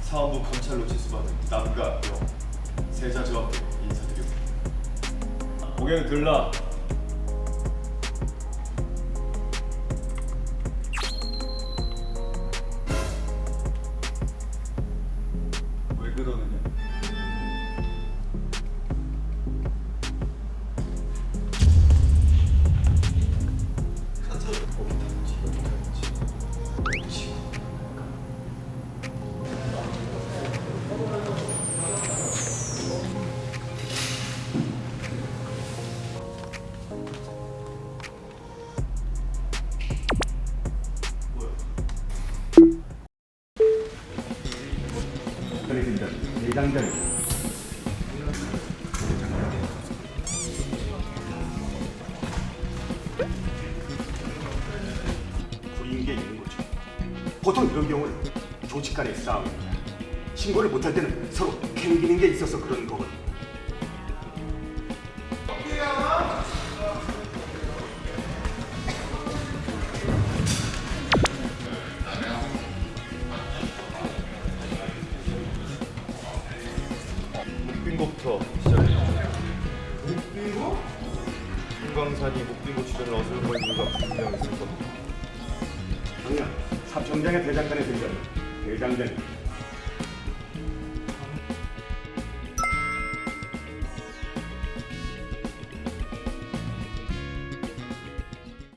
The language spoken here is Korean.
사원부 검찰로 제수받은 남가영 세자 저하께 인사드립니다. 고개는 들라. 왜 그러느냐? 드리겠습니다. 대장장이 불이인 게 있는 거죠. 보통 이런 경우는 조직 간의 싸움입니다. 신고를 못할 때는 서로 캥기는 게 있어서 그런 거거든요. 목빙고부터 시작합니다. 목빙고? 금강산이 목빙고 주변을 걸 이유가 분명히 있을 겁니다. 작년 사청장의 대장간에 들려는 대장장이